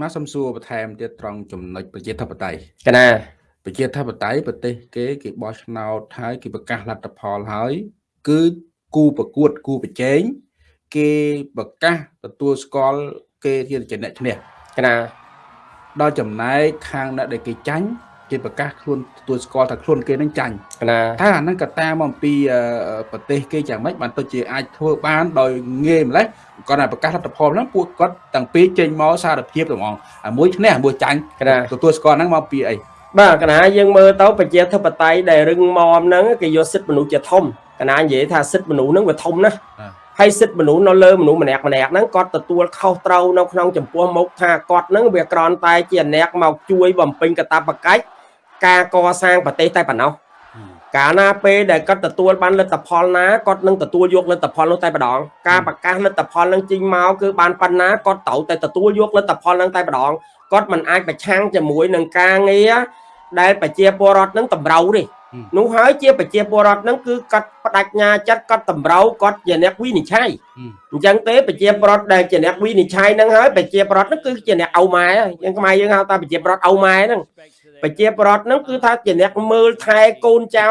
មកសំសួរបន្ថែមទៀតត្រង់ចំណុចប្រជាធិបតេយ្យកណាប្រជាធិបតេយ្យប្រទេសគេគេបោះឆ្នោតហើយគេប្រកាសលទ្ធផលហើយ គឺគូប្រកួតគូប្រជែងគេប្រកាសទទួលស្គាល់គេជាអ្នកឈ្នះកណាដល់ចំណែកខាងអ្នកដែលគេចាញ់ គេប្រកាសខ្លួនទទួលស្គាល់ថាខ្លួនគេនឹងចាញ់ណាតែអាហ្នឹងក៏តាមអំពីប្រទេសគេយ៉ាងម៉េចបានទៅជាអាចធ្វើបានដោយងាយម្លេះគាត់តែប្រកាសលទ្ធផលហ្នឹងពួកគាត់ទាំងពីរចេញមកសារភាពទាំងអងមួយឈ្នះមួយចាញ់ទទួលស្គាល់ហ្នឹងមកពីអីបាទកណាយើងមើលទៅប្រជាធិបតេយ្យដែលរឹងមាំហ្នឹងគេយកសិទ្ធិមនុស្សជាធំកណានិយាយថាសិទ្ធិមនុស្សហ្នឹងវាធំណាស់ហើយសិទ្ធិមនុស្សនៅលើមនុស្សម្នាក់ម្នាក់ហ្នឹងគាត់ទទួលខុសត្រូវនៅក្នុងចំពោះមុខថាគាត់ហ្នឹងវាក្រន់តែជាអ្នកមកជួយបំពេញកាតព្វកិច្ច ការកសាងប្រទេសតែប៉ុណ្ណោះកាលណាពេលដែលគាត់ទទួលបានលទ្ធផលណាគាត់នឹងទទួលយកលទ្ធផលនោះតែម្ដងការប្រកាសលទ្ធផលនឹងចេញមកគឺបានប៉ុណ្ណាគាត់ត្រូវតែទទួលយកលទ្ធផលនឹងតែម្ដងគាត់មិនអាចប្រឆាំងជាមួយនឹងការងារដែលប្រជាពលរដ្ឋនឹងតម្រូវទេនោះហើយជាប្រជាពលរដ្ឋនឹងគឺគាត់បដិញ្ញាចិត្តគាត់តម្រូវគាត់ជាអ្នកវិនិច្ឆ័យអញ្ចឹងទេប្រជាពលរដ្ឋដែលជាអ្នកវិនិច្ឆ័យនឹងហើយប្រជាពលរដ្ឋនឹងគឺជាអ្នកឪម៉ែហើយយើងខ្មែរយើងហៅថាប្រជាពលរដ្ឋឪម៉ែហ្នឹង ប្រជាពលរដ្ឋហ្នឹងគឺថាជាអ្នកមើលថែកូនចៅ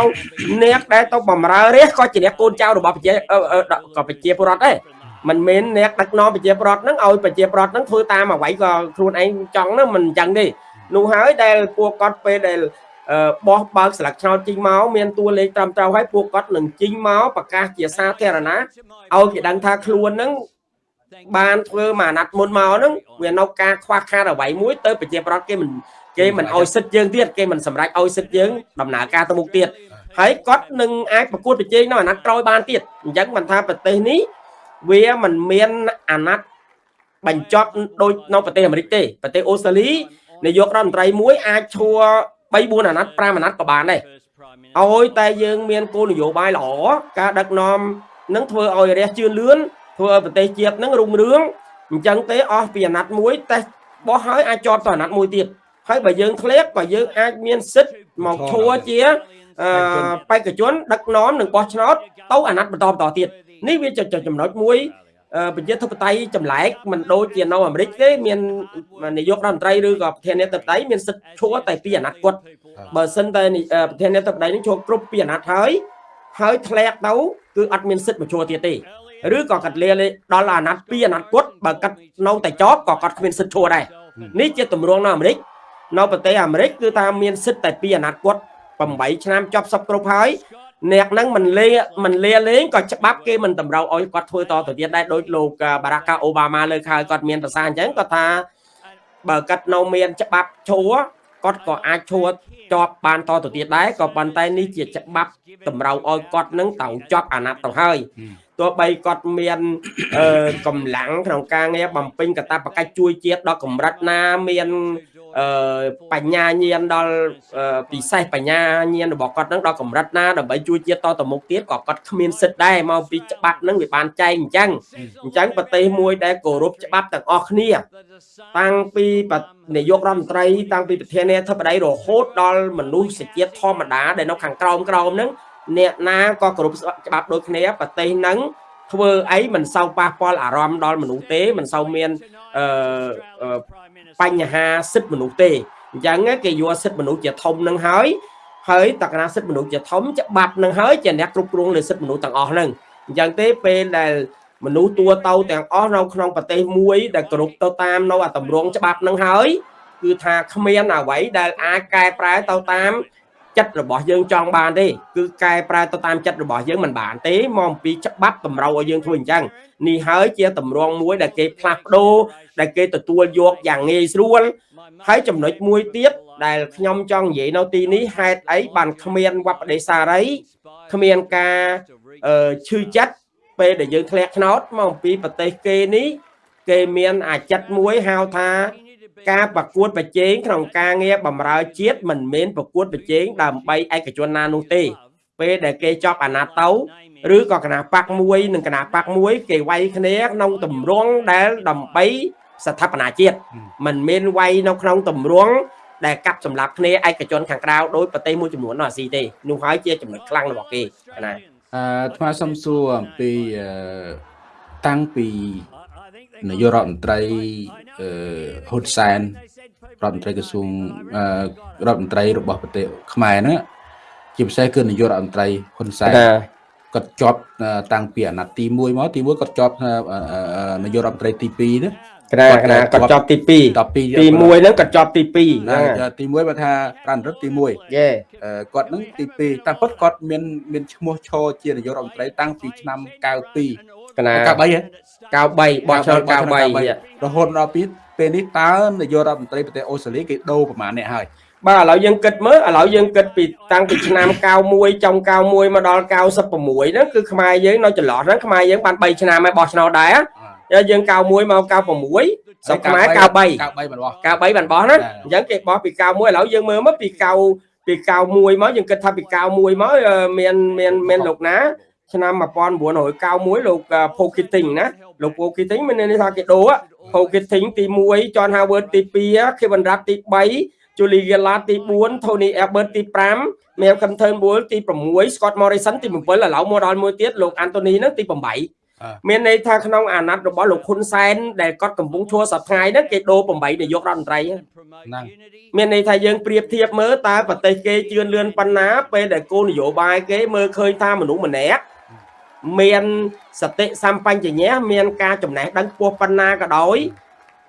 អ្នកដែលទៅបំរើរាជក៏ជាអ្នកកូនចៅរបស់ប្រជាក៏ប្រជាពលរដ្ឋដែរមិនមែនអ្នកដឹកនាំប្រជាពលរដ្ឋហ្នឹងឲ្យប្រជាពលរដ្ឋហ្នឹងធ្វើតាមអ្វីក៏ខ្លួនឯងចង់ហ្នឹងមិនអញ្ចឹងទេនោះហើយដែលពួកគាត់ពេលដែលបោះបើកស្លឹកឆ្នោតជីងមកមានតួលេខត្រឹមត្រូវហើយពួកគាត់នឹងជីងមកប្រកាសជាសាធារណៈឲ្យគេដឹងថាខ្លួនហ្នឹងបានធ្វើមួយអាណត្តិមុនមកហ្នឹងវានៅការខ្វះខាតអ្វីមួយទៅប្រជាប្រដ្ឋគេមិន គេមិនអោយសិទ្ធយើងទៀតគេមិនសម្រេចអោយសិទ្ធយើងដំណើរការទៅមុខទៀតហើយគាត់នឹងអាចប្រកួតប្រជែងនៅអាណត្តិក្រោយបានទៀតអញ្ចឹងមិនថាប្រទេសនេះវាមិនមានអាណត្តិបញ្ចប់ដូចនៅប្រទេសអាមេរិកទេប្រទេសអូស្ត្រាលីនាយករដ្ឋមន្ត្រីមួយអាចឈួរ3 4អាណត្តិ5អាណត្តិក៏បានដែរឲ្យតែយើងមានគោលនយោបាយល្អការដឹកនាំនឹងធ្វើឲ្យរះជឿនលឿនធ្វើឲ្យប្រទេសជាតិនឹងរុងរឿងអញ្ចឹងទេអស់ពីអាណត្តិមួយតែបោះហើយអាចជាប់ទៅអាណត្តិមួយទៀត ហើយបើយើងធ្លាក់ក៏យើងអាចមានសិទ្ធមកឈួរជាអឺបេក្ខជន ដឹកនាំនិងបោះឆ្នោតទៅអាណត្តិបន្តបន្តទៀតនេះវាចំណុចមួយប្រជាធិបតេយ្យចម្លែកមិនដូចជានៅអាមេរិកទេមាននាយករដ្ឋមន្ត្រីឬក៏ប្រធានាធិបតីមានសិទ្ធិឈួរតែពីអាណត្តិគាត់បើសិនតែប្រធានាធិបតីនឹងឈួរគ្រប់ពីអាណត្តិហើយហើយធ្លាក់ទៅគឺអត់មានសិទ្ធិមកឈួរទៀតទេឬក៏កាត់លាដល់អាណត្តិពីអាណត្តិគាត់បើកាត់នៅតែជាប់ក៏គាត់គ្មានសិទ្ធិឈួរដែរនេះជាទម្រង់នៅអាមេរិក នៅប្រទេសអាមេរិកគឺថាមានសិទ្ធិតែពីអាណត្តិគាត់8ឆ្នាំចប់សពគ្រប់ហើយអ្នកហ្នឹងមិនលេមិនលាលេងក៏ច្បាប់គេមិនតម្រូវឲ្យគាត់ធ្វើតទៅទៀតដែរដោយលោកបារ៉ាកាអូបាម៉ាលើកហើយគាត់មានប្រសាសន៍អញ្ចឹងគាត់ថាបើគាត់នៅមានច្បាប់ឈួរគាត់ក៏អាចឈួរជាប់បានតទៅទៀតដែរក៏ប៉ុន្តែនេះជាច្បាប់តម្រូវឲ្យគាត់នឹងត្រូវជាប់អាណត្តិទៅហើយទោះបីគាត់មានកម្លាំងក្នុងការងារបំពេញកាតព្វកិច្ចជួយជាតិដល់កម្រិតណាមាន អឺបញ្ញាញាណដល់ពិសេសបញ្ញាញាណរបស់គាត់នឹងដល់កម្រិតណាដើម្បីជួយជាតិតទៅមុខទៀតក៏គាត់គ្មានសិទ្ធដែរមកពីច្បាប់នឹងវាបានចែងអញ្ចឹងអញ្ចឹងប្រទេសមួយដែលគោរពច្បាប់ទាំងអស់គ្នា តាំងពីនាយករដ្ឋមន្ត្រីតាំងពីប្រធានាធិបតីរហូតដល់មនុស្សជាតិធម្មតាដែលនៅខាងក្រោមក្រោមហ្នឹងអ្នកណាក៏គោរពច្បាប់ដូចគ្នាប្រទេសហ្នឹងធ្វើអីមិនសូវប៉ះពាល់អារម្មណ៍ដល់មនុស្សទេមិនសូវមានអឺ បញ្ហាសិទ្ធិមនុស្សទេអញ្ចឹងគេយកសិទ្ធិមនុស្សជាធំនឹងហើយហើយតកណាសិទ្ធិមនុស្សជាធំច្បាប់នឹងហើយជាអ្នកគ្រប់គ្រងលើសិទ្ធិមនុស្សទាំងអស់ហ្នឹងអញ្ចឹងទេពេលដែលមនុស្សទួទៅទាំងអស់នៅក្នុងប្រទេសមួយដែលគ្រប់ទៅតាមនៅអាតម្រងច្បាប់នឹងហើយគឺថាគ្មានអ្វីដែលអាចកែប្រែទៅតាម ចិត្តរបស់យើងចង់បានទេគឺកែប្រែទៅតាមចិត្តរបស់យើងមិនបានទេមកអំពីច្បាប់តម្រូវឲ្យយើងធ្វើអញ្ចឹងនេះហើយជាតម្រងមួយដែលគេផ្លាស់ប្ដូរដែលគេទទួលយកយ៉ាងងាយស្រួលហើយចំណុចមួយទៀតដែលខ្ញុំចង់និយាយនៅទីនេះហេតុអីបានគ្មានវប្បដេសារីគ្មានការឈឺចិត្តពេលដែលយើងធ្លាក់ឆ្នោតមកអំពីប្រទេសគេនេះគេមានអាចិតមួយហៅថា ការប្រកួតប្រជែងក្នុងការងារបម្រើជាតិមិនមែនប្រកួតប្រជែងដើម្បីឯកជនណានោះទេ ពេលដែលគេចប់អាណត្តិទៅឬក៏គណៈបកមួយនិងគណៈបកមួយ គេវាយគ្នាក្នុងតម្រងដែលដើម្បីស្ថាបនាជាតិមិនមែនវាយនៅក្នុងតម្រងដែលកាប់សម្លាប់គ្នាឯកជនខាងក្រៅដោយប្រទេសមួយចំនួននៅអាស៊ីទេនោះហើយជាចំណុចខ្លាំងរបស់គេណាអឺថ្មសំសួរអំពីតាំងពី នាយករដ្ឋមន្ត្រីអឺហ៊ុនសែនរដ្ឋមន្ត្រីក្រសួងរដ្ឋមន្ត្រីរបស់ប្រទេសខ្មែរហ្នឹងជាពិសេសគឺនាយករដ្ឋមន្ត្រីហ៊ុនសែនគាត់ជាប់តាំងពីអាណត្តិទី1មកទី1គាត់ជាប់នាយករដ្ឋមន្ត្រីទី2ណាក្រាក្រាគាត់ជាប់ទី2ទី1ហ្នឹងគាត់ជាប់ទី2ណាទី1បើថាប្រានរដ្ឋទី1យេគាត់ហ្នឹងទី2តាមពិតគាត់មានមានឈ្មោះឈរជានាយករដ្ឋមន្ត្រីតាំងពីឆ្នាំ92កណា93ហ៎ 93បោះឆ្នោត93រហូតដល់ពីពេលនេះតើនាយករដ្ឋមន្ត្រីប្រទេសអូស្ត្រាលីគេដូរប្រមាណអ្នកហើយបាទឥឡូវយើងគិតមើលឥឡូវយើងគិតពីតាំងពីឆ្នាំ91ចុង91មកដល់96ហ្នឹងគឺខ្មែរយើងនៅចន្លោះហ្នឹងខ្មែរយើងបាន3ឆ្នាំហើយបោះឆ្នោតដែរយើង91មក96ស្រុកខ្មែរ93 93បានបោះ93បានបោះណាអញ្ចឹងគេបោះពី91ឥឡូវយើងមើលមកពី9ពី91មកយើងគិតថាពី91មកមានមានមានលោកណាឆ្នាំ1991លោក Pocketing ណា លោក Pocketing មានន័យថាគេដូរ Pocketing ទី1 John Howard ទី2 Kevin Rudd ទី3 Julie Gillard ទី4 Tony Abbott ទី5 Malcolm Turnbull ទី6 Scott Morrison ទី7ឥឡូវមកដល់មួយទៀតលោក Anthony ហ្នឹងទី8មានន័យថាក្នុងអាណត្តិរបស់លោកហ៊ុនសែនដែលគាត់កំពុងឈួរសប្តាហ៍ហ្នឹងគេដូរ8នាយករដ្ឋមន្ត្រីហ្នឹងមានន័យថាយើងប្រៀបធៀបមើលតើប្រទេសគេជឿនលឿនប៉ុណ្ណាពេលដែលគោលនយោបាយគេមើលឃើញថាមនុស្សម្នាក់ មានសតិសម្បញ្ញៈមានការចំណេះដឹងខ្ពស់ប៉ុណ្ណាក៏ដោយ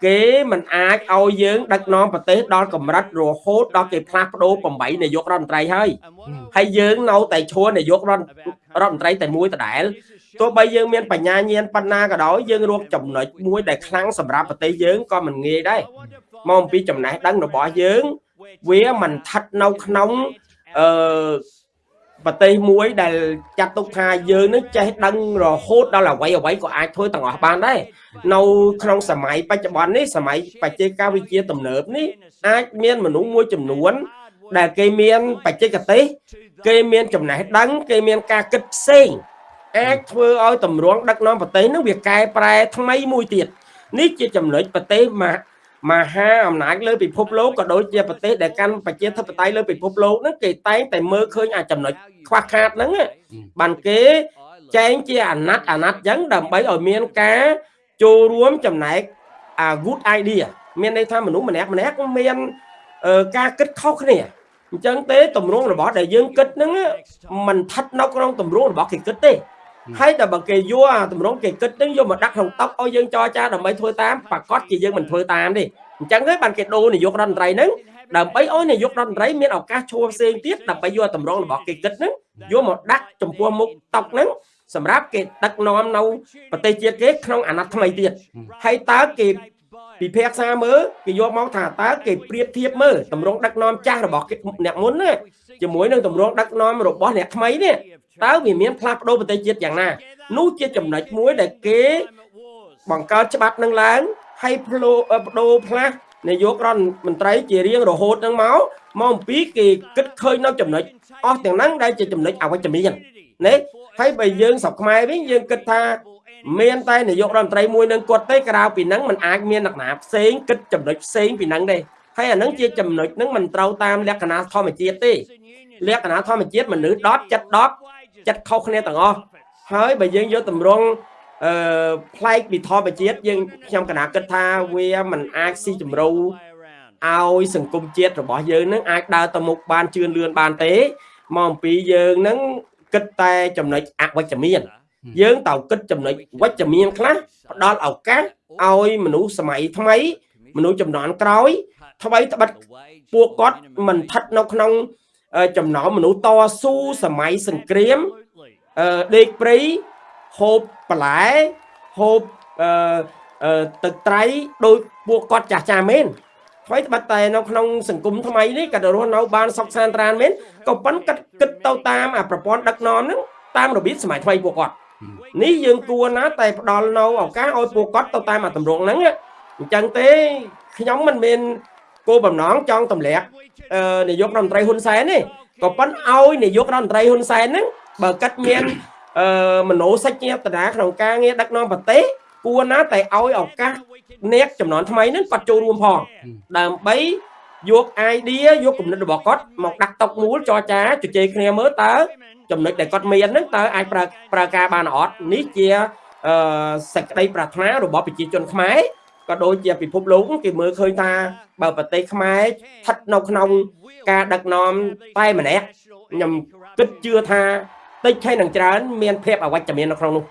គេមិនអាចឲ្យយើងដឹកនាំប្រទេសដល់កម្រិតរហូតដល់គេផ្លាស់ប្ដូរ8នាយករដ្ឋមន្ត្រីហើយហើយយើងនៅតែឈួរនាយករដ្ឋរដ្ឋមន្ត្រីតែមួយដដែលទោះបីយើងមានបញ្ញាញាណប៉ុណ្ណាក៏ដោយយើងរកចំណុចមួយដែលខ្លាំងសម្រាប់ប្រទេសយើងក៏មិនងាយដែរមកអំពីចំណេះដឹងរបស់យើង វាមិនស្ថិតនៅក្នុងអឺ ប្រទេសមួយដែលចាត់ទុកថាយើងនឹងចេះដឹងរហូតដល់អ្វីអ្វីក៏អាចធ្វើទាំងអស់បានដែរនៅក្នុងសម័យបច្ចុប្បន្ននេះសម័យបច្ចេកវិទ្យាទំនើបនេះអាចមានមនុស្សមួយចំនួន ដែលគេមានបច្ចេកទេសគេមានចំណេះដឹង គេមានការគិតផ្សេងអាចធ្វើឲ្យតម្រង់ដឹកនាំប្រទេសនឹងវាកែប្រែថ្មីមួយទៀតនេះជាចំណុចប្រទេសម មហាអំណាចលើពិភពលោកក៏ដូចជាប្រទេសដែលកាន់ប្រជាធិបតេយ្យលើពិភពលោកហ្នឹងគេតែងតែមើលឃើញអាចំណុចខ្វះខាតហ្នឹងបានគេចែងជាអាណត្តិអាណត្តិចឹងដើម្បីឲ្យមានការចូលរួមចំណែកអា good idea មានន័យថាមនុស្សម្នាក់ម្នាក់មានការគិតខុសគ្នាអញ្ចឹងទេតម្រងរបស់ដែលយើងគិតហ្នឹងมันស្ថិតនៅក្នុងតម្រងរបស់គេគិតទេ ហើយតែបើគេយកអាតម្រងគេគិតនឹងយកមកដាក់ក្នុងតុកឲ្យយើងចរចាដើម្បីធ្វើតាមប្រកាសជាយើងមិនធ្វើតាមទេអញ្ចឹងហើយបានគេដូរនាយករដ្ឋមន្ត្រីហ្នឹងដើម្បីឲ្យនាយករដ្ឋមន្ត្រីមានឱកាសឈួរផ្សេងទៀតដើម្បីយកតម្រងរបស់គេគិតហ្នឹងយកមកដាក់ចំពោះមុខតុកហ្នឹងសម្រាប់គេដឹកនាំនៅប្រទេសជាតិគេក្នុងអាណត្តិថ្មីទៀតហើយតើគេពិភាក្សាមើលគេយកមកថាតើគេប្រៀបធៀបមើលតម្រងដឹកនាំចាស់របស់អ្នកមុនណាជាមួយនឹងតម្រងដឹកនាំរបស់អ្នកថ្មីនេះ តើវាមានផ្លាស់ប្ដូរប្រទេសជាតិយ៉ាងណានោះជាចំណុចមួយដែលគេបង្កើតច្បាប់នឹងឡើងហើយផ្លោបដូរផ្លាស់នាយករដ្ឋមន្ត្រីជារៀងរហូតនឹងមកមកអំពីគេគិតឃើញនៅចំណុចអស់ទាំងហ្នឹងដែលជាចំណុចអវិជ្ជមានណាហើយបើយើងស្រុកខ្មែរវិញយើងគិតថាមានតែនាយករដ្ឋមន្ត្រីមួយនឹងគាត់ទេក្រៅពីហ្នឹងมันអាចមានអ្នកណាផ្សេងគិតចំណុចផ្សេងពីហ្នឹងទេហើយអាហ្នឹងជាចំណុចហ្នឹងมันត្រូវតាមលក្ខណៈធម្មជាតិទេលក្ខណៈធម្មជាតិមនុស្ស10ចិត្ត10 ចិត្តខុសគ្នាទាំងអស់ហើយបើយើងយកតម្រង់អឺផ្លែកពីធម្មជាតិយើងខ្ញុំកណាគិតថាវាមិនអាចស៊ីជម្រៅឲ្យសង្គមជាតិរបស់យើងនឹងអាចដើរទៅមុខបានជឿនលឿនបានទេមកអំពីយើងនឹងគិតតែចំណុចអវិជ្ជមានយើងត្រូវគិតចំណុចវិជ្ជមានខ្លះផ្ដល់ឱកាសឲ្យមនុស្សសម័យថ្មី មនុស្សចំនួនក្រោយថ្មីត្បិតពួកគាត់មិនស្ថិតនៅក្នុងចំណោមមនុស្សតស៊ូសម័យសង្គ្រាមអឺ ដេកព្រៃហូបបន្លែហូបអឺទឹកត្រីដោយពួកគាត់ចាស់ចាស់មែនថ្មីត្បិតតែនៅក្នុងសង្គមថ្មីនេះក៏រស់នៅបានសុខសាន្តត្រានមែនក៏ប៉ុន្តែគិតទៅតាមអាប្រព័ន្ធដឹកនាំហ្នឹងតាមរបៀបសម័យថ្មីពួកគាត់នេះយើងគួរណាតែផ្ដល់នៅឱកាសឲ្យពួកគាត់ទៅតាមអាតម្រងហ្នឹងអញ្ចឹងទេខ្ញុំមិនមានគោលបំណងចង់ទម្លាក់នាយករដ្ឋមន្ត្រីហ៊ុនសែនទេក៏ប៉ុន្តែឲ្យនាយករដ្ឋមន្ត្រីហ៊ុនសែនហ្នឹង បើគិតមានអឺមនោសច្ចេតនាក្នុងការងារដឹកនាំប្រទេសគួរណាតែឲ្យឱកាសអ្នកចំនួនថ្មីហ្នឹងគាត់ចូលរួមផងដើម្បីយក idea យកគំនិតរបស់គាត់មកដាក់តុមូលចរចាជជែកគ្នាមើលតើចំណុចដែលគាត់មានហ្នឹងតើអាចប្រើប្រើការបានអត់នេះជាអឺសក្តីប្រាថ្នារបស់ប្រជាជនខ្មែរក៏ដូចជាពិភពលោកគេមើលឃើញថាបើប្រទេសខ្មែរស្ថិតនៅក្នុងការដឹកនាំតែម្នាក់ខ្ញុំគិតជឿថា តិចឆេះនឹងច្រើនមានភាពអវិជ្ជមាននៅក្នុងនោះ